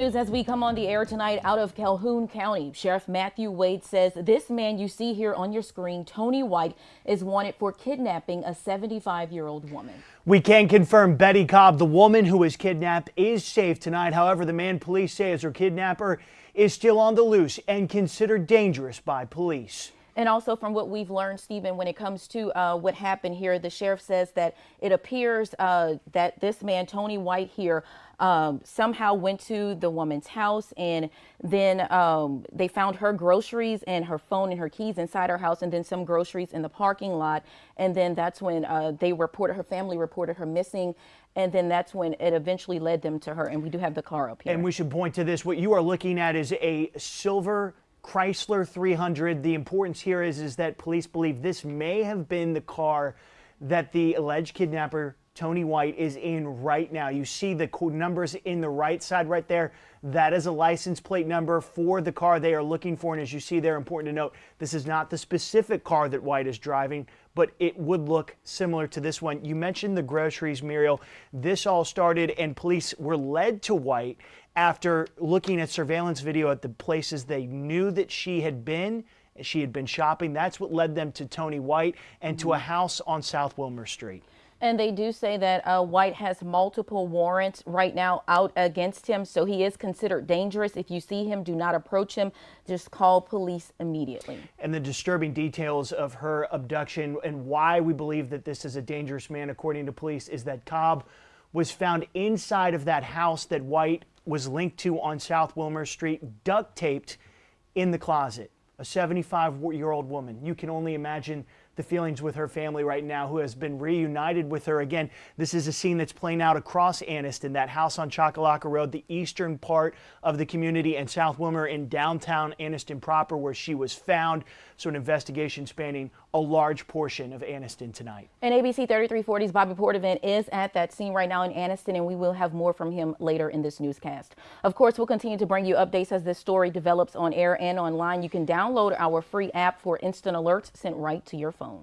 News as we come on the air tonight out of Calhoun County. Sheriff Matthew Wade says this man you see here on your screen, Tony White, is wanted for kidnapping a 75 year old woman. We can confirm Betty Cobb, the woman who was kidnapped, is safe tonight. However, the man police say is her kidnapper is still on the loose and considered dangerous by police. And also from what we've learned, Stephen, when it comes to uh, what happened here, the sheriff says that it appears uh, that this man, Tony White here, um, somehow went to the woman's house and then um, they found her groceries and her phone and her keys inside her house and then some groceries in the parking lot. And then that's when uh, they reported, her family reported her missing. And then that's when it eventually led them to her. And we do have the car up here. And we should point to this. What you are looking at is a silver Chrysler 300. The importance here is, is that police believe this may have been the car that the alleged kidnapper Tony White is in right now. You see the numbers in the right side right there. That is a license plate number for the car they are looking for. And as you see there, important to note, this is not the specific car that White is driving, but it would look similar to this one. You mentioned the groceries, Muriel. This all started and police were led to White after looking at surveillance video at the places they knew that she had been. She had been shopping. That's what led them to Tony White and to a mm-hmm. house on South Wilmer Street. And they do say that uh, White has multiple warrants right now out against him, so he is considered dangerous. If you see him, do not approach him. Just call police immediately. And the disturbing details of her abduction and why we believe that this is a dangerous man, according to police, is that Cobb was found inside of that house that White was linked to on South Wilmer Street, duct taped in the closet. A 75 year old woman. You can only imagine the feelings with her family right now, who has been reunited with her again. This is a scene that's playing out across Anniston, that house on Choccolocco Road, the eastern part of the community, and South Wilmer in downtown Anniston proper, where she was found. So an investigation spanning a large portion of Anniston tonight. And ABC 3340's Bobby Portavant is at that scene right now in Anniston, and we will have more from him later in this newscast. Of course, we'll continue to bring you updates as this story develops on air and online. You can download our free app for instant alerts sent right to your phone phone.